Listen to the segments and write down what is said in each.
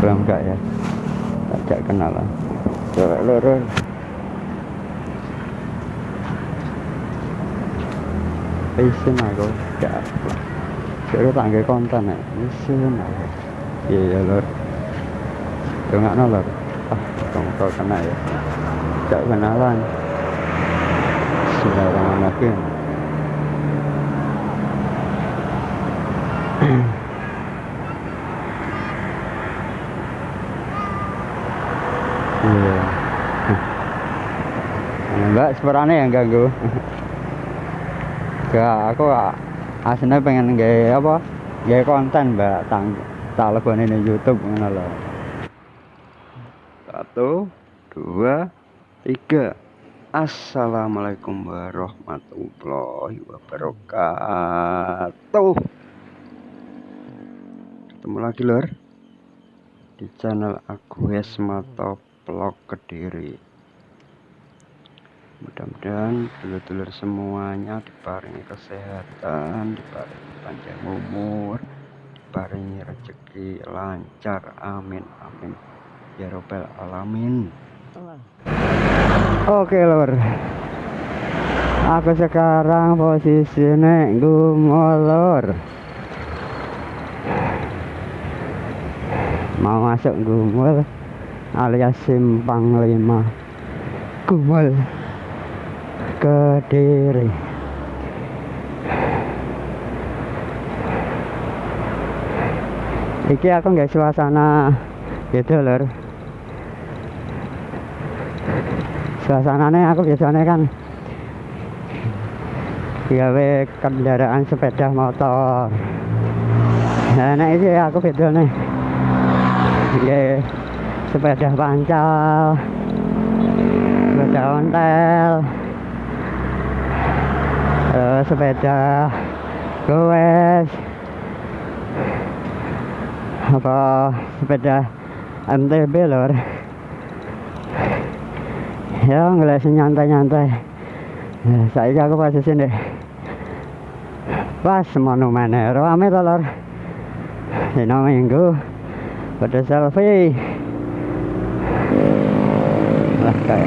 belum enggak ya ajak kenalan coba lurus isi aku gak Kira tak nggak konten ya, isi aku Iya ya lur Dengar no lur Ah, kamu kau kena ya Gak kenalan Sembarangan Iya. Mbak, seperane yang ganggu. Gak, aku aslinya pengen nge apa? Nge konten mbak. Tang tak ini YouTube ngono lho. Satu dua tiga. Assalamualaikum warahmatullahi wabarakatuh. Ketemu lagi lor di channel Agus Mato Vlog Kediri. Mudah-mudahan dulur-dulur semuanya diparingi kesehatan diparingi panjang umur diparingi rezeki lancar. Amin amin. Ya robbal alamin. Oke lor aku sekarang posisinya gumolor mau masuk gumul alias simpang lima. Gumul Kediri Iki aku nggak suasana. Gitu lor Suasananya aku biasanya kan gawe kendaraan sepeda motor. Nah, ini aku video nih. Gawe sepeda pancal Sepeda ontel uh, sepeda goes apa sepeda MTB lor ya ngeliat nyantai-nyantai. Ya, saya aku pas sini. Pas monumen rame tuh lor dino minggu pada selfie oleh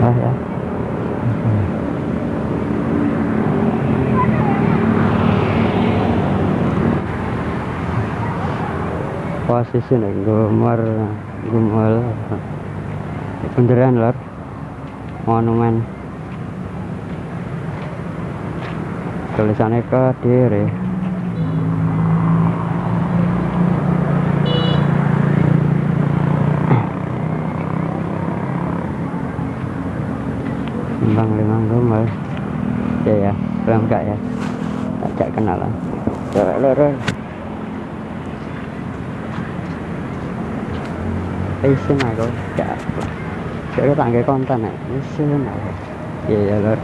ah ya posisi nih gumar gumul beneran lor monumen tulisannya Kediri Bang Limang Gombal ya ya belum enggak, ya. Ajak kenalan cewek lurus isin aku gak apa tak nge konten ya isin aku iya ya lor.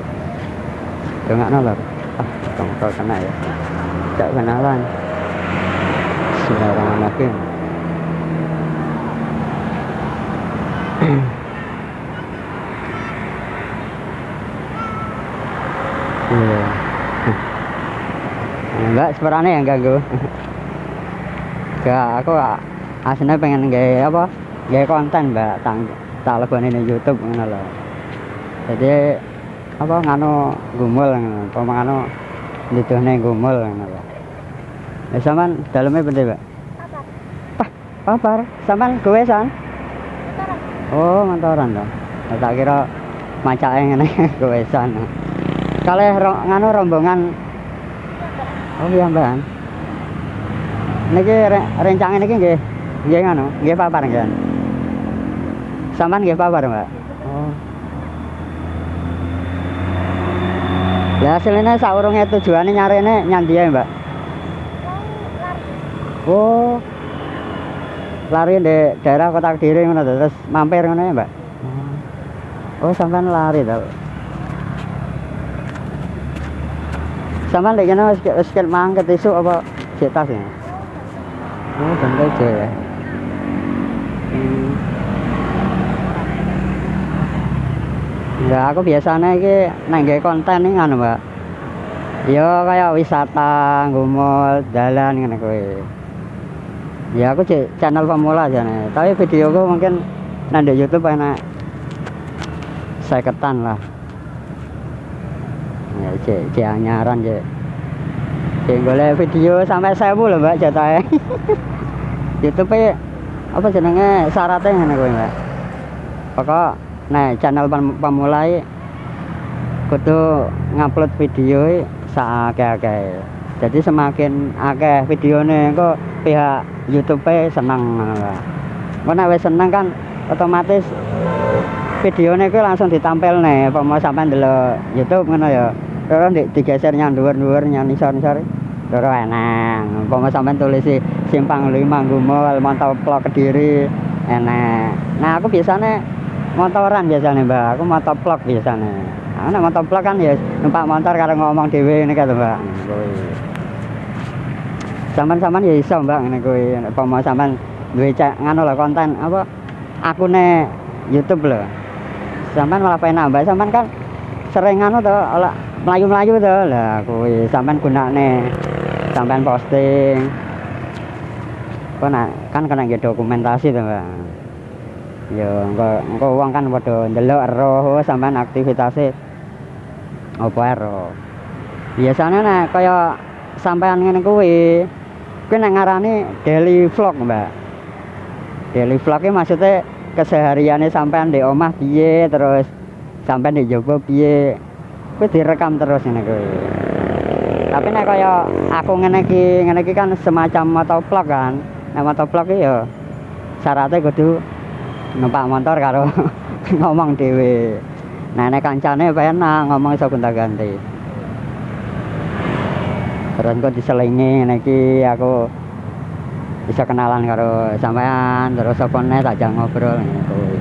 Dengar no lur ah kamu kau kena ya ajak kenalan lagi Iya. Enggak, sebenarnya yang ganggu. Gak, aku aslinya pengen nge apa? Nge konten, Mbak. Tang tak ini YouTube ngono lho. Jadi apa nganu gumul ngono, apa nganu diduhne gumul ngono lho. Ya sampean dalamnya bener, Mbak? Apa? Papar. Sampean gowesan? Oh, mantoran. Ya, tak kira macake ngene gowesan. Kalih ro, nganu rombongan Oh iya Mbak. Niki re, rencang niki nggih nggih nganu, nggih papar nggih. Sampean nggih papar, Mbak. Oh. Ya hasilnya saurunge tujuane nyarene nyandi ya, Mbak. Oh. Lari di daerah Kota Kediri ngono terus mampir ngono ya, Mbak. Oh, sampean lari to. Sama lagi kena wis wis ket mangket esuk apa cek tas ya. Oh, aja ya. Ya aku biasanya iki nang konten iki ngono, Mbak. Ya kayak wisata, ngumul, jalan ngene kuwi. Ya aku channel pemula jane, tapi videoku mungkin nang di YouTube enak ketan lah. Ya cek cek anyaran cek. Cek golek video sampai 1000 lho, Mbak, jatahe. YouTube apa jenenge syaratnya ngene kuwi, Mbak. Pokok nah channel pemulai kudu ngupload video saakeh-akeh jadi semakin akeh videonya kok pihak YouTube seneng nek wis seneng kan otomatis videonya ku langsung ditampil nih mau sampai dulu YouTube ngono ya. Terus di, digeser yang dhuwur-dhuwur yang nisor-nisor terus enak mau sampai tulis simpang lima gumul mantap vlog kediri enak nah aku biasanya motoran biasanya mbak. Aku motovlog biasanya. Nah motovlog kan ya numpak motor karena ngomong dewe ini kan mbak. Saman-saman ya iso mbak ini kui apa mau gue cek ngano lah konten apa aku ne YouTube loh saman malah pengen nambah. Saman kan sering ngano tuh melayu-melayu tuh lah kui saman guna nih sampai posting. Kok kan kena dokumentasi tuh mbak ya engko engko wong kan padha ndelok roh sampean aktivitasnya apa ero? Biasanya nek kaya sampean ngene kuwi kuwi nek ngarani daily vlog mbak. Daily vlog maksudnya kesehariannya sampean di omah piye terus sampean di jowo piye kuwi direkam terus ngene kuwi. Tapi nek kaya aku ngene iki ngene kan semacam motovlog kan. Nek motovlog ya syaratnya kudu numpak motor karo ngomong dhewe. Nah nek kancane penak ngomong iso gonta-ganti. Terus kok diselingi ngene iki aku bisa kenalan karo sampean terus apa nek tak jang ngobrol ngono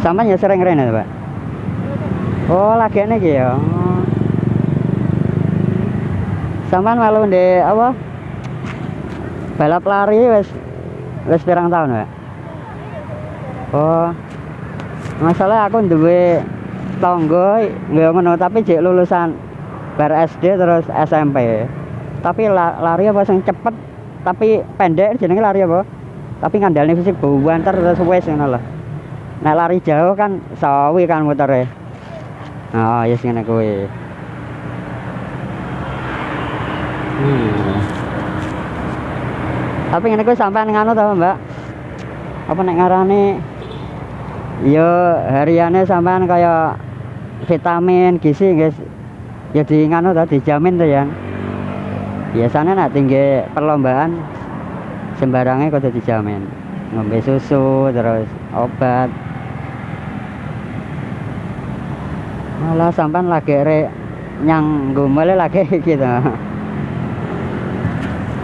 sampean ya sering rene Pak? Oh lagi ini ya. Sampean malu ndek apa? Balap lari wis wis pirang tahun Pak oh masalah aku duwe tonggo nggak ngono tapi jek lulusan bar SD terus SMP tapi lari apa yang cepet tapi pendek jenenge lari apa? Tapi ngandalnya fisik banter terus wes ngono lah nah lari jauh kan sawi kan mutere oh yes ngene kuwi. Hmm. tapi ngene kuwi sampean ngono ta Mbak? Apa nek ngarane yo hariannya sampean kayak vitamin gizi guys. Ya di ngano tadi dijamin tuh ya biasanya nak tinggi perlombaan sembarangnya kok dijamin. Ngombe susu terus obat. Malah sampean lagi re nyang gumel lagi gitu.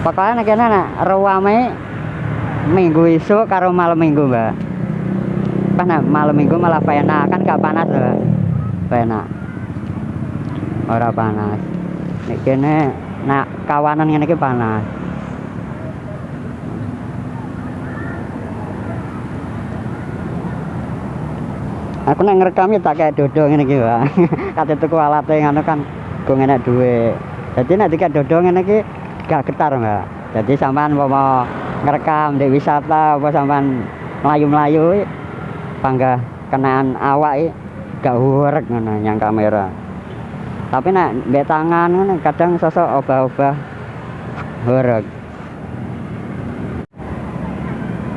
Pokoknya kena nak ruame minggu isu karo malam minggu mbak pas nah, malam minggu malah enak kan gak panas loh enak ora panas. Nek kene nak kawanan ngene iki panas. Aku nek ngerekam ya tak kayak dodo ngene iki Pak kate tuku alate ngono kan go enak duwe jadi nek dikek dodo ngene gak getar Mbak. Jadi sampean mau ngerekam di wisata apa sampean melayu-melayu panggah kenaan awak gak urek ngono yang kamera. Tapi nak mbek tangan ngono kadang sosok obah-obah urek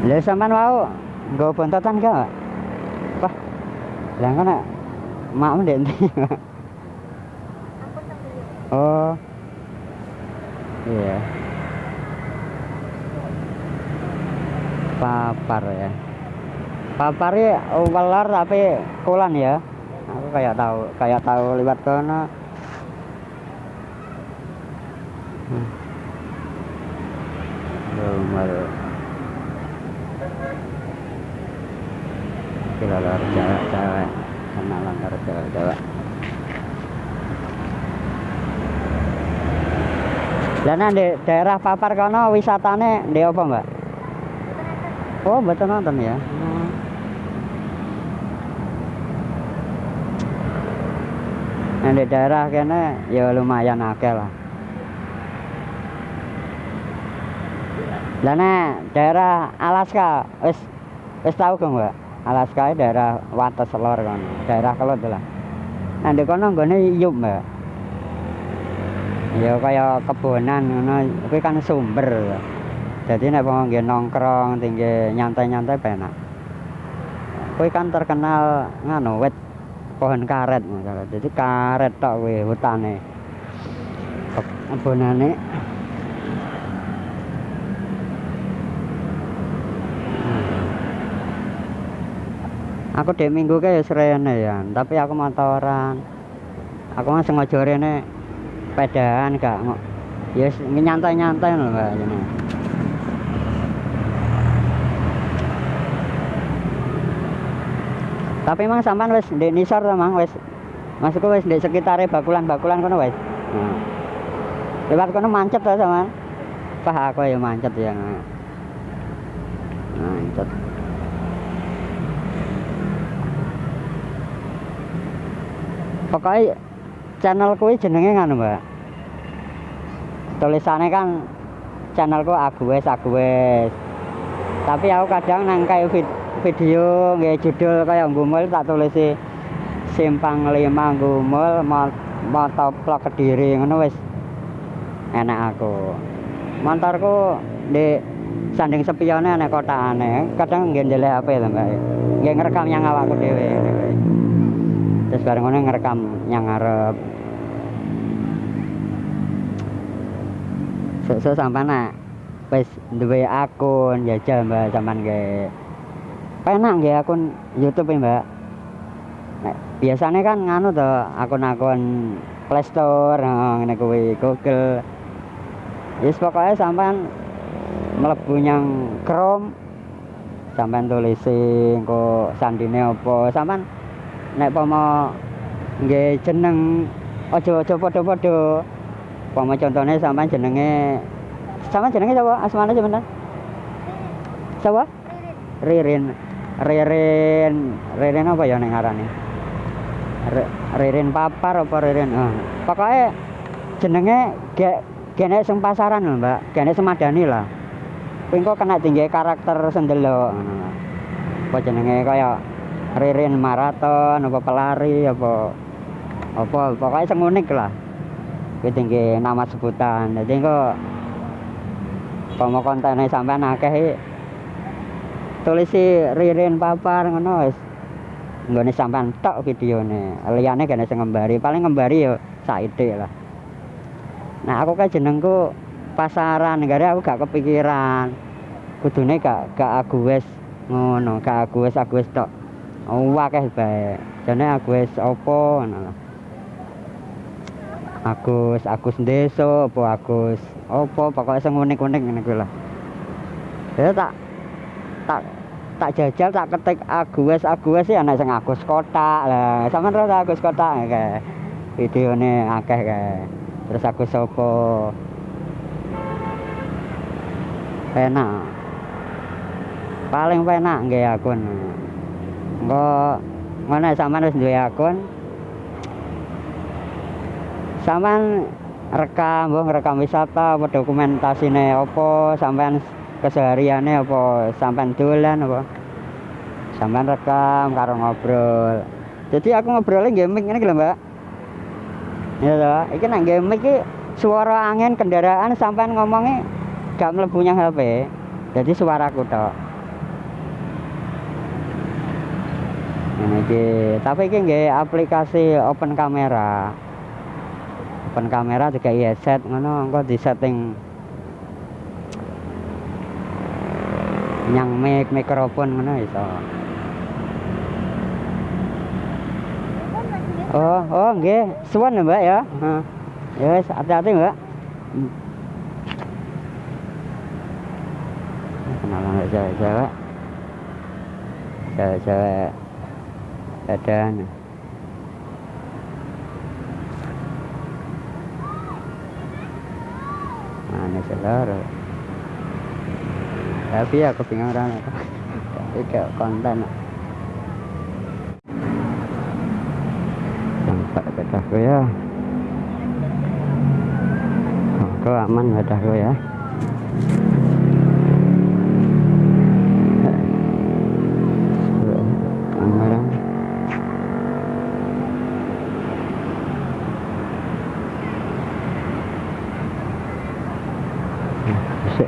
lha sampean mau nggo bontotan gak Wah lah kan mak ndek oh. Iya. Papar ya papari ular tapi kulan ya aku kayak tahu kayak tahu lewat sana hmm. Lumar. Kita lari cewek-cewek kenalan karo cewek-cewek Lah di daerah Papar kono wisatane ndek apa, Mbak? Oh, betul nonton ya. Nah, di daerah kene ya lumayan akeh lah. Nek daerah Alaska wis wis tau kok, Mbak? Alaska itu daerah Wates Lor kan. Daerah Kelut lah. Nah, di kono nggone iyup, Mbak. Ya kaya kebonan ngono, kuwi kan sumber. Jadi wong nggih nongkrong, tinggi nyantai-nyantai penak. Kuwi kan terkenal nganu wit pohon karet. Jadi karet tok kuwi hutane. Kebonane aku dek minggu ke ya serene ya tapi aku motoran. Aku mah sengaja rene pedaan gak ngo ya nyantai-nyantai lho mbak ini tapi emang sampean wis ndek nisor to mang? Wis masukku wis ndek sekitare bakulan-bakulan kono wis. Nah. lewat kono mancet to sampean Pah aku ya mancet ya. Mancet. Pokoknya channel kuwi jenenge ngono mbak? Tulisannya kan channelku Agues Agues. Tapi aku kadang nang kayak video nggak judul kayak gumul tak tulisi simpang lima gumul motovlog kediri ngono wis. Enak aku. Motorku di sanding sepione enak kota aneh kadang ndelek HP lho mbak. Nggak ngerekam yang awakku dewe terus bareng ngono ngerekam yang ngarep. Sesuk sampean nak wis duwe akun jajal Mbak sampean ge penak nggih akun YouTube ya Mbak. Biasanya kan nganu to akun-akun Play Store ngene kuwi Google. Yes pokoknya sampean mlebu nyang Chrome sampean tulisi kok sandine apa. Sampean nek pomo nggih jeneng aja-aja padha-padha. Pomo contohnya sampean jenenge sampean jenenge sapa asmane sampean sapa Ririn Ririn. Ririn apa ya ning ngarane Ririn papar apa Ririn? Oh. pokoknya jenenge gek gene sing pasaran lho Mbak. Gene semadani lah. Kuwi kena tinggi karakter sendelok ngono apa jenenge? Kaya ririn maraton apa pelari apa apa. Pokoknya sing unik lah. Kuwi tinggi nama sebutan. Jadi kok kalau kontennya sampean akeh tulisi ririn papar ngono wis. Nggone sampean tok videone. Liyane gene sing ngembari paling ngembari ya saithik lah. Nah aku kan jenengku pasaran gara aku gak kepikiran. Kudune gak gak aku wis ngono gak aku wis aku wis tok. Akeh bae. Jane Agus apa ngono Agus Agus Deso apa Agus apa pokoknya sing unik-unik ngene kuwi lah. Ya tak tak tak jajal tak ketik Agus Agus sih ana sing Agus Kota lah. Sampeyan ora Agus Kota kae. Videone akeh kae. Terus Agus sapa? Penak. Paling penak nggih akun. Engko mana sampean wis duwe akun. Sampean rekam, mbok rekam wisata apa dokumentasine apa, sampean kesehariane apa, sampean dolan apa. Sampean rekam karo ngobrol. Jadi aku ngobrolnya gaming ini lho, Mbak. Ya toh, iki nang gaming iki suara angin kendaraan sampean ngomongnya gak mlebu nyang HP. Jadi suaraku tok. ini tapi iki nggih aplikasi open kamera open kamera juga iya set ngono engko di setting yang mic mikrofon ngono iso Oh, oh nggih, suwun ya, Mbak ya. Heeh. Ya wis hati-hati, Mbak. Hmm. Kenalan cewek-cewek. Cewek-cewek ada mana seluruh tapi aku pengen orang. Tapi kayak konten. Sampai sepedahku ya. Oke aman sepedahku ya Aman. Bisa.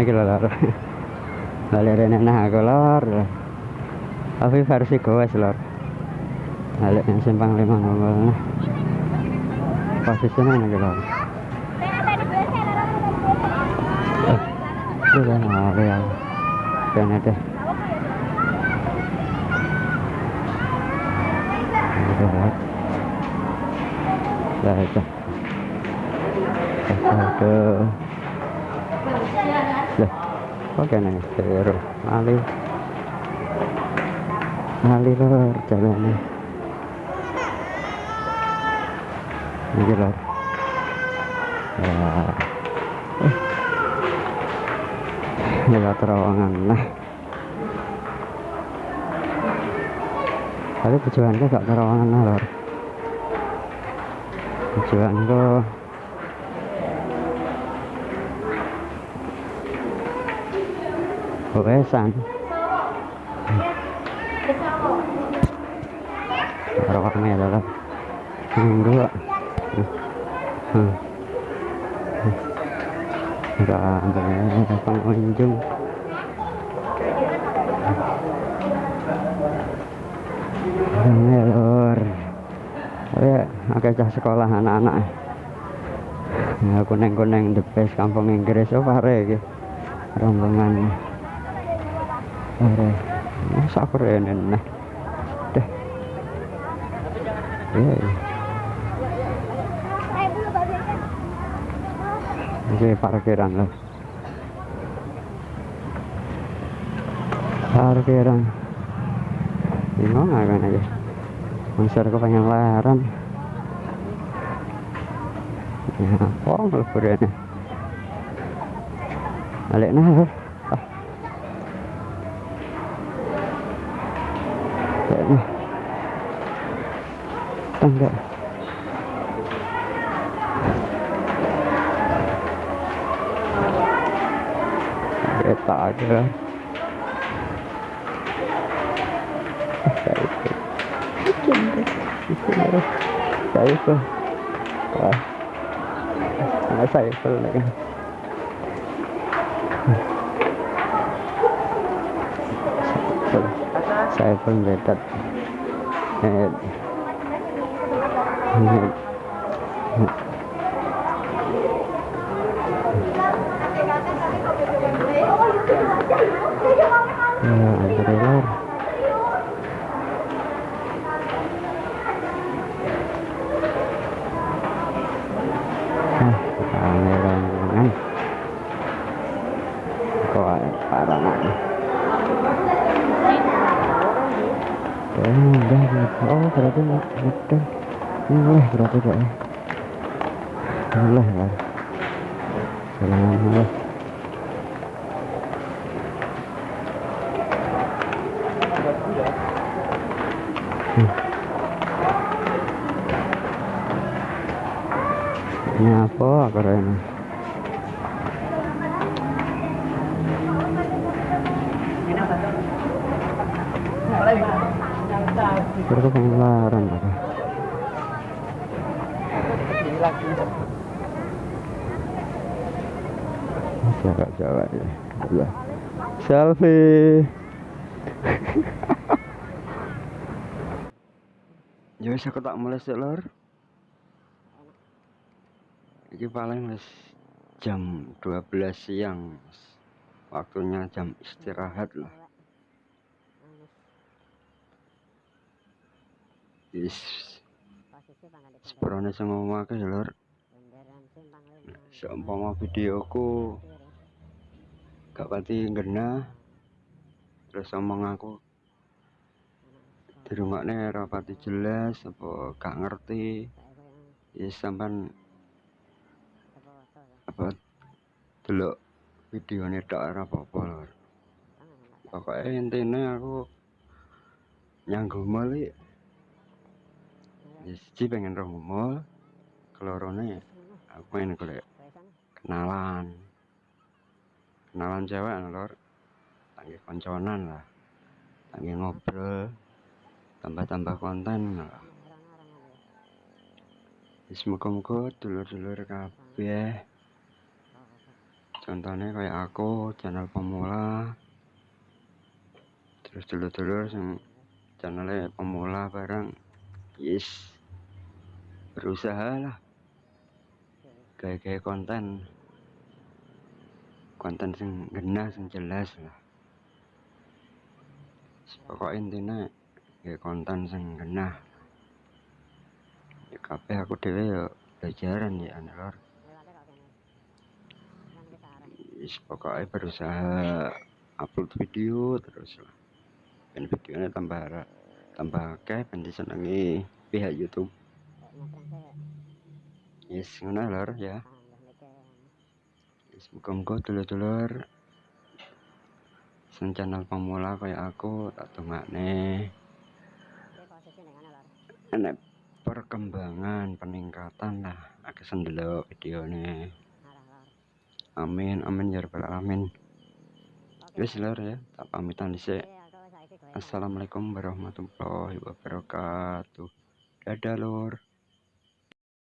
Nah kita lor Balik rene nah aku lor. Tapi versi goes lor. Balik yang simpang lima nongol nah. Posisinya ini lor? Itu kan lari ya. Itu. Aduh kok kena seru. Ali. Ali lor jalannya. Ini lor. Ya. Eh. Lewat terowongan nah. Tapi tujuannya gak terowongan lor. Tujuanku Yang dua. Pengunjung. Cah sekolah anak-anak. Ya kuning-kuning the best kampung Inggris oh pare iki. Rombongan. Pare. Masa keren nah. Deh. Iya. iya. Ini parkiran loh. Parkiran. Bingung aku aja. Monster aku pengen laran. Ya, apa meleburnya? Balik nah. Tangga. Kereta aja. Saya itu. Saya itu. Wah. Nah, saya itu lagi. Saya pun betat. Eh, eh, Ya, antri lor. Hah, rame rombongan. Kok parah nak. Oh, udah, udah. Oh, berarti nggak udah. Berarti ya. Boleh lah. Jalan boleh. Ini apa keren? Pengeluaran apa? Jawa-jawa ya. Allah. Selfie. Ya wis aku tak mulai sik lor. Iki paling wis jam 12 siang. Waktunya jam istirahat lah. Is Sebrone sing ngomong akeh lur. Seumpama videoku gak pati ngena terus omong aku di ora pati jelas apa gak ngerti. Ya sampean apa dulu video ini tak ada apa-apa pokoknya intinya aku nyanggung malik. Ya siji pengen roh gumul kelorone aku pengen golek kenalan. Kenalan cewek lor. Tangge konconan lah. Tangge ngobrol. Tambah-tambah konten lah wis muga-muga dulur-dulur kabeh. Contohnya kayak aku channel pemula. Terus dulur-dulur yang channelnya pemula bareng yes berusaha lah kayak konten. Konten sing genah sing jelas lah. Pokok intinya kayak konten sing genah. Ya aku dewe ya belajaran ya lor. Yes, pokoknya berusaha upload video terus lah. Dan videonya tambah tambah akeh ben disenengi pihak YouTube. Yes ngono lor ya. Yes muga-muga dulur-dulur. Sing channel pemula kayak aku tak dongakne enek perkembangan peningkatan lah. Aku sendelok videonya amin amin ya rabbal alamin. Wis lor ya. Tak pamitan dhisik assalamualaikum warahmatullahi wabarakatuh. Dadah lor